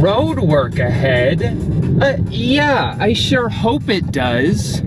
road work ahead. Uh, yeah, I sure hope it does.